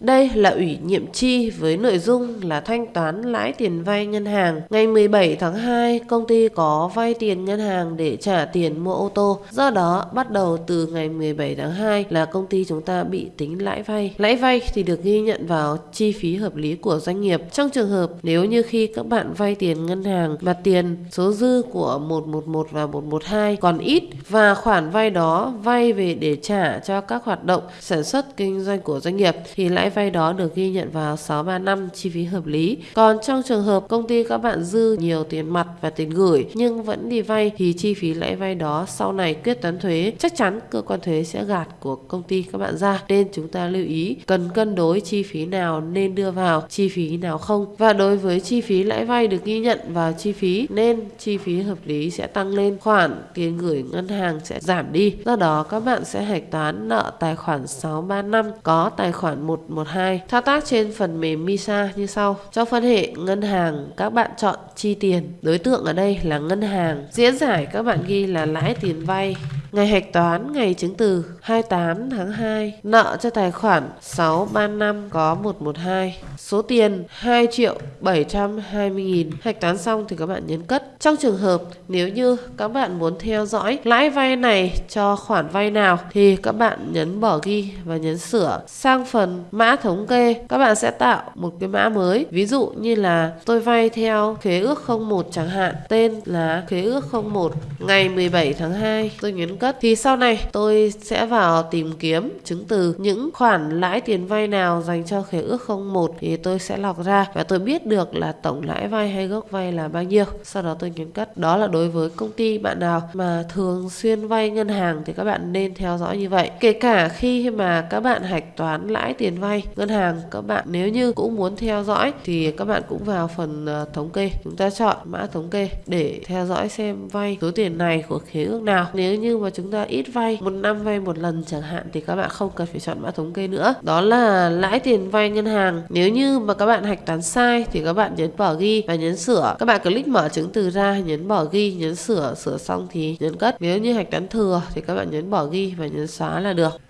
Đây là ủy nhiệm chi với nội dung là thanh toán lãi tiền vay ngân hàng. Ngày 17 tháng 2, công ty có vay tiền ngân hàng để trả tiền mua ô tô. Do đó, bắt đầu từ ngày 17 tháng 2 là công ty chúng ta bị tính lãi vay. Lãi vay thì được ghi nhận vào chi phí hợp lý của doanh nghiệp. Trong trường hợp nếu như khi các bạn vay tiền ngân hàng mà tiền số dư của 111 và 112 còn ít và khoản vay đó vay về để trả cho các hoạt động sản xuất kinh doanh của doanh nghiệp thì lãi lãi vay đó được ghi nhận vào 635 chi phí hợp lý. Còn trong trường hợp công ty các bạn dư nhiều tiền mặt và tiền gửi nhưng vẫn đi vay thì chi phí lãi vay đó sau này quyết toán thuế, chắc chắn cơ quan thuế sẽ gạt của công ty các bạn ra. Nên chúng ta lưu ý cần cân đối chi phí nào nên đưa vào, chi phí nào không. Và đối với chi phí lãi vay được ghi nhận vào chi phí nên chi phí hợp lý sẽ tăng lên, khoản tiền gửi ngân hàng sẽ giảm đi. Do đó các bạn sẽ hạch toán nợ tài khoản 635 có tài khoản 112 thao tác trên phần mềm MISA như sau. Trong phân hệ ngân hàng, các bạn chọn chi tiền. Đối tượng ở đây là ngân hàng. Diễn giải các bạn ghi là lãi tiền vay. Ngày hạch toán ngày chứng từ 28 tháng 2 Nợ cho tài khoản 635 có 112 Số tiền 2 triệu 720 nghìn. Hạch toán xong thì các bạn nhấn cất. Trong trường hợp nếu như các bạn muốn theo dõi lãi vay này cho khoản vay nào Thì các bạn nhấn bỏ ghi và nhấn sửa. Sang phần mã thống kê, Các bạn sẽ tạo một cái mã mới. Ví dụ như là tôi vay theo khế ước 01 chẳng hạn, Tên là khế ước 01 Ngày 17 tháng 2 Tôi nhấn cất thì sau này tôi sẽ vào tìm kiếm chứng từ những khoản lãi tiền vay nào dành cho khế ước 01 thì tôi sẽ lọc ra và tôi biết được là tổng lãi vay hay gốc vay là bao nhiêu. Sau đó tôi nhấn cất. Đó là đối với công ty bạn nào mà thường xuyên vay ngân hàng thì các bạn nên theo dõi như vậy. Kể cả khi mà các bạn hạch toán lãi tiền vay ngân hàng, các bạn nếu như cũng muốn theo dõi thì các bạn cũng vào phần ờ, thống kê. Chúng ta chọn mã thống kê để theo dõi xem vay số tiền này của khế ước nào. Nếu như mà chúng ta ít vay. Một năm vay một lần chẳng hạn thì các bạn không cần phải chọn mã thống kê nữa. Đó là lãi tiền vay ngân hàng. Nếu như mà các bạn hạch toán sai thì các bạn nhấn bỏ ghi và nhấn sửa. Các bạn click mở chứng từ ra, nhấn bỏ ghi, nhấn sửa sửa xong thì nhấn cất. Nếu như hạch toán thừa thì các bạn nhấn bỏ ghi và nhấn xóa là được.